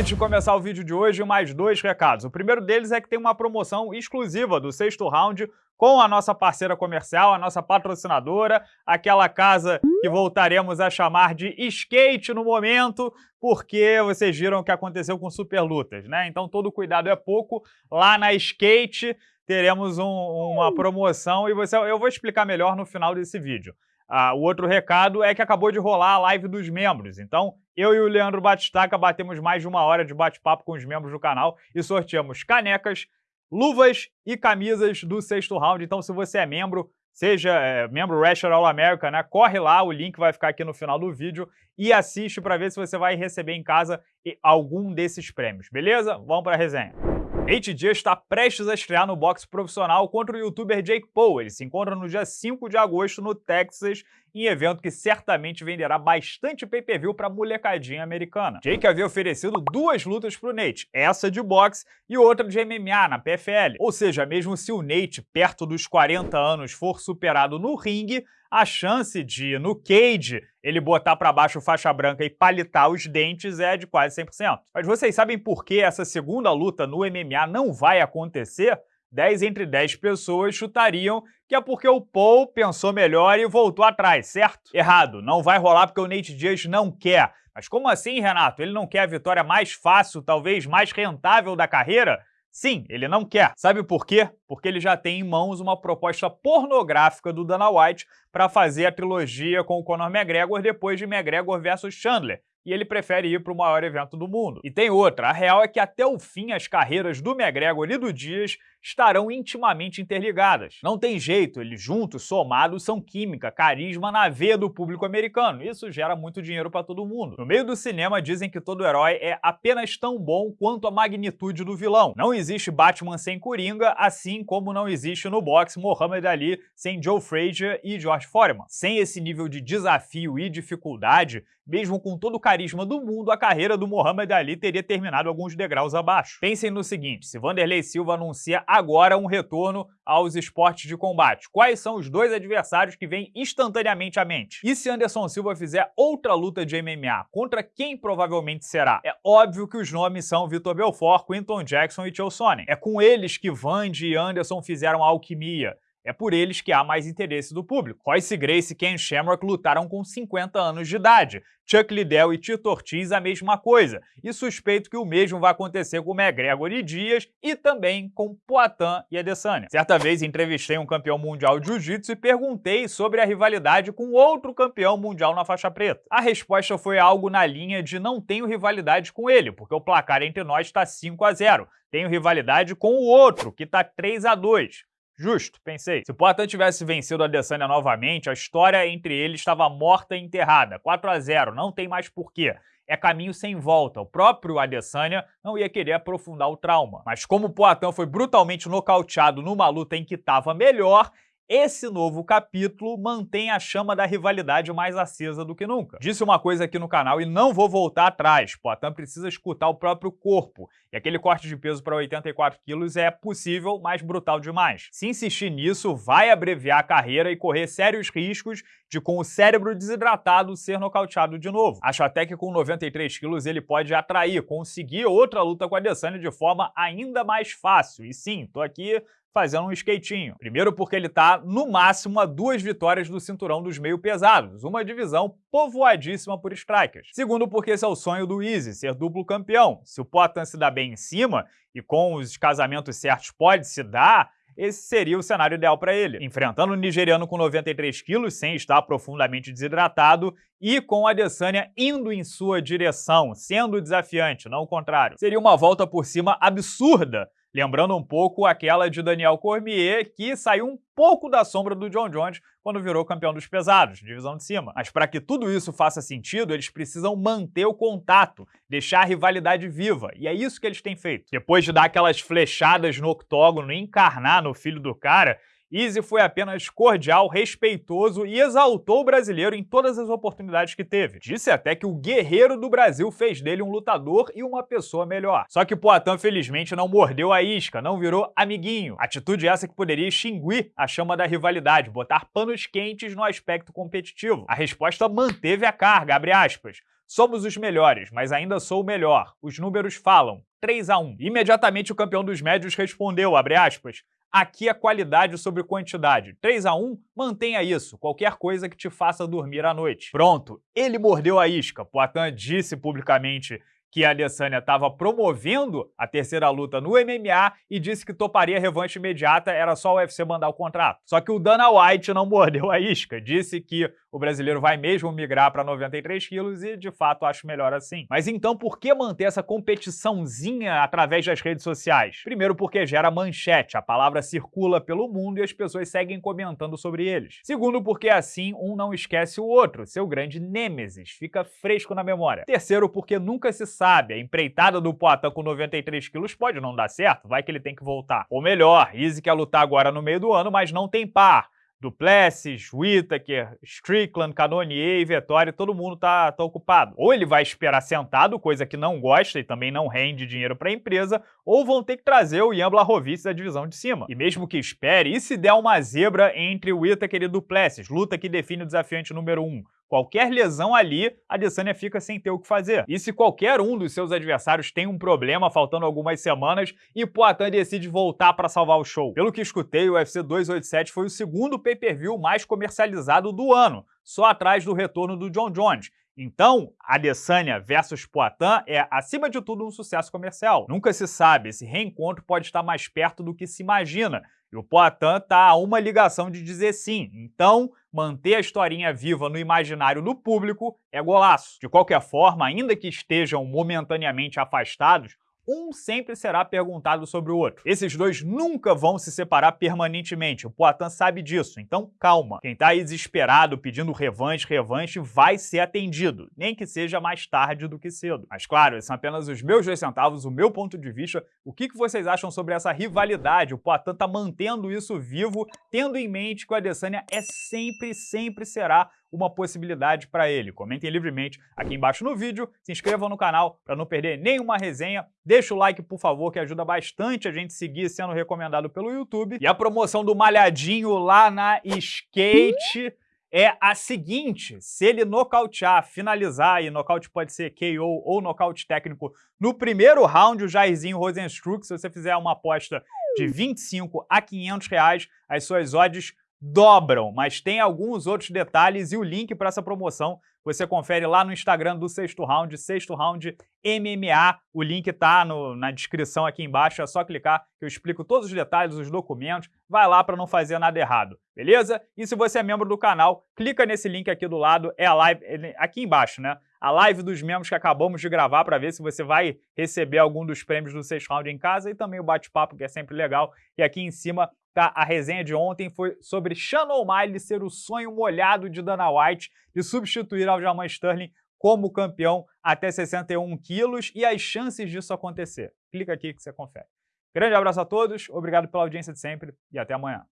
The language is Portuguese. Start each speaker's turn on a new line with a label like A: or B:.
A: Antes de começar o vídeo de hoje, mais dois recados. O primeiro deles é que tem uma promoção exclusiva do sexto round com a nossa parceira comercial, a nossa patrocinadora, aquela casa que voltaremos a chamar de skate no momento, porque vocês viram o que aconteceu com Super Lutas, né? Então todo cuidado é pouco. Lá na skate teremos um, uma promoção e você, eu vou explicar melhor no final desse vídeo. Ah, o outro recado é que acabou de rolar a live dos membros, então eu e o Leandro Batistaca batemos mais de uma hora de bate-papo com os membros do canal e sorteamos canecas, luvas e camisas do sexto round. Então, se você é membro, seja é, membro Wrestler All America, né? Corre lá, o link vai ficar aqui no final do vídeo e assiste para ver se você vai receber em casa algum desses prêmios, beleza? Vamos para a resenha. Nate Diaz está prestes a estrear no boxe profissional contra o youtuber Jake Paul. Ele se encontra no dia 5 de agosto no Texas, em evento que certamente venderá bastante pay-per-view para a molecadinha americana. Jake havia oferecido duas lutas para o Nate, essa de boxe e outra de MMA na PFL. Ou seja, mesmo se o Nate, perto dos 40 anos, for superado no ringue, a chance de, no cage, ele botar para baixo faixa branca e palitar os dentes é de quase 100%. Mas vocês sabem por que essa segunda luta no MMA não vai acontecer? 10 entre 10 pessoas chutariam que é porque o Paul pensou melhor e voltou atrás, certo? Errado, não vai rolar porque o Nate Diaz não quer. Mas como assim, Renato? Ele não quer a vitória mais fácil, talvez mais rentável da carreira? Sim, ele não quer. Sabe por quê? Porque ele já tem em mãos uma proposta pornográfica do Dana White para fazer a trilogia com o Conor McGregor depois de McGregor versus Chandler, e ele prefere ir para o maior evento do mundo. E tem outra, a real é que até o fim as carreiras do McGregor e do Dias estarão intimamente interligadas. Não tem jeito, eles juntos, somados, são química, carisma na veia do público americano. Isso gera muito dinheiro para todo mundo. No meio do cinema dizem que todo herói é apenas tão bom quanto a magnitude do vilão. Não existe Batman sem Coringa, assim como não existe no boxe Muhammad Ali sem Joe Frazier e George Foreman. Sem esse nível de desafio e dificuldade, mesmo com todo o carisma do mundo, a carreira do Muhammad Ali teria terminado alguns degraus abaixo. Pensem no seguinte, se Vanderlei Silva anuncia agora um retorno aos esportes de combate. Quais são os dois adversários que vêm instantaneamente à mente? E se Anderson Silva fizer outra luta de MMA, contra quem provavelmente será? É óbvio que os nomes são Vitor Belfort, Quinton Jackson e Chael Sonnen. É com eles que Vandy e Anderson fizeram a alquimia. É por eles que há mais interesse do público. Royce Grace e Ken Shamrock lutaram com 50 anos de idade. Chuck Liddell e Tito Ortiz a mesma coisa. E suspeito que o mesmo vai acontecer com McGregor e Dias e também com Poatan e Adesanya. Certa vez entrevistei um campeão mundial de jiu-jitsu e perguntei sobre a rivalidade com outro campeão mundial na faixa preta. A resposta foi algo na linha de não tenho rivalidade com ele, porque o placar entre nós está 5 a 0. Tenho rivalidade com o outro, que está 3 a 2. Justo, pensei. Se o Poitin tivesse vencido a Adesanya novamente, a história entre eles estava morta e enterrada. 4 a 0 não tem mais porquê. É caminho sem volta. O próprio Adesanya não ia querer aprofundar o trauma. Mas como o Poitin foi brutalmente nocauteado numa luta em que estava melhor, esse novo capítulo mantém a chama da rivalidade mais acesa do que nunca. Disse uma coisa aqui no canal e não vou voltar atrás. Poitin precisa escutar o próprio corpo. E aquele corte de peso para 84 quilos é possível, mas brutal demais. Se insistir nisso, vai abreviar a carreira e correr sérios riscos de, com o cérebro desidratado, ser nocauteado de novo. Acho até que com 93 quilos ele pode atrair, conseguir outra luta com a Adesanya de forma ainda mais fácil. E sim, tô aqui fazendo um skatinho. Primeiro porque ele está, no máximo, a duas vitórias do cinturão dos meio pesados, uma divisão povoadíssima por strikers. Segundo porque esse é o sonho do Easy, ser duplo campeão. Se o Potan se dá bem em cima, e com os casamentos certos pode se dar, esse seria o cenário ideal para ele. Enfrentando o nigeriano com 93 quilos, sem estar profundamente desidratado, e com a Adesanya indo em sua direção, sendo desafiante, não o contrário. Seria uma volta por cima absurda Lembrando um pouco aquela de Daniel Cormier, que saiu um pouco da sombra do John Jones quando virou campeão dos pesados, divisão de cima. Mas para que tudo isso faça sentido, eles precisam manter o contato, deixar a rivalidade viva, e é isso que eles têm feito. Depois de dar aquelas flechadas no octógono e encarnar no filho do cara, Easy foi apenas cordial, respeitoso e exaltou o brasileiro em todas as oportunidades que teve. Disse até que o guerreiro do Brasil fez dele um lutador e uma pessoa melhor. Só que Poitin, felizmente, não mordeu a isca, não virou amiguinho. Atitude essa que poderia extinguir a chama da rivalidade, botar panos quentes no aspecto competitivo. A resposta manteve a carga, abre aspas. Somos os melhores, mas ainda sou o melhor. Os números falam. 3 a 1 Imediatamente o campeão dos médios respondeu, abre aspas, Aqui é qualidade sobre quantidade. 3 a 1 mantenha isso, qualquer coisa que te faça dormir à noite. Pronto, ele mordeu a isca. Poitin disse publicamente que a Adesanya estava promovendo a terceira luta no MMA e disse que toparia revanche imediata, era só o UFC mandar o contrato. Só que o Dana White não mordeu a isca, disse que o brasileiro vai mesmo migrar para 93 quilos e, de fato, acho melhor assim. Mas então, por que manter essa competiçãozinha através das redes sociais? Primeiro porque gera manchete, a palavra circula pelo mundo e as pessoas seguem comentando sobre eles. Segundo porque assim um não esquece o outro, seu grande nêmesis, fica fresco na memória. Terceiro porque nunca se sabe, a empreitada do Poatan com 93 quilos pode não dar certo, vai que ele tem que voltar. Ou melhor, Easy quer lutar agora no meio do ano, mas não tem par. Duplessis, Whittaker, Strickland, Canonier e Vettori, todo mundo tá, tá ocupado. Ou ele vai esperar sentado, coisa que não gosta e também não rende dinheiro para a empresa, ou vão ter que trazer o Ian Blachowicz da divisão de cima. E mesmo que espere, e se der uma zebra entre Whittaker e Duplessis, luta que define o desafiante número 1? Um? Qualquer lesão ali, a Adesanya fica sem ter o que fazer. E se qualquer um dos seus adversários tem um problema, faltando algumas semanas, e Poatan decide voltar para salvar o show. Pelo que escutei, o UFC 287 foi o segundo pay-per-view mais comercializado do ano, só atrás do retorno do John Jones. Então, Adesanya versus Poitin é, acima de tudo, um sucesso comercial. Nunca se sabe, esse reencontro pode estar mais perto do que se imagina, e o Poitin está a uma ligação de dizer sim. Então, manter a historinha viva no imaginário do público é golaço. De qualquer forma, ainda que estejam momentaneamente afastados, um sempre será perguntado sobre o outro. Esses dois nunca vão se separar permanentemente, o Poitin sabe disso, então calma. Quem tá aí desesperado pedindo revanche, revanche, vai ser atendido, nem que seja mais tarde do que cedo. Mas claro, esses são apenas os meus dois centavos, o meu ponto de vista. O que, que vocês acham sobre essa rivalidade? O Poitin tá mantendo isso vivo, tendo em mente que o Adesanya é sempre, sempre será uma possibilidade para ele. Comentem livremente aqui embaixo no vídeo, se inscrevam no canal para não perder nenhuma resenha, deixa o like, por favor, que ajuda bastante a gente seguir sendo recomendado pelo YouTube. E a promoção do Malhadinho lá na Skate é a seguinte, se ele nocautear, finalizar, e nocaute pode ser KO ou nocaute técnico, no primeiro round, o Jairzinho Rosenstruck, se você fizer uma aposta de 25 a 500 reais, as suas odds dobram, mas tem alguns outros detalhes e o link para essa promoção você confere lá no Instagram do Sexto Round, Sexto Round MMA. O link está na descrição aqui embaixo, é só clicar que eu explico todos os detalhes, os documentos. Vai lá para não fazer nada errado, beleza? E se você é membro do canal, clica nesse link aqui do lado, é a live, aqui embaixo, né? A live dos membros que acabamos de gravar para ver se você vai receber algum dos prêmios do Sexto Round em casa e também o bate-papo, que é sempre legal. E aqui em cima Tá? A resenha de ontem foi sobre Shannon O'Malley ser o sonho molhado de Dana White de substituir Aljamain Sterling como campeão até 61 quilos e as chances disso acontecer. Clica aqui que você confere. Grande abraço a todos, obrigado pela audiência de sempre e até amanhã.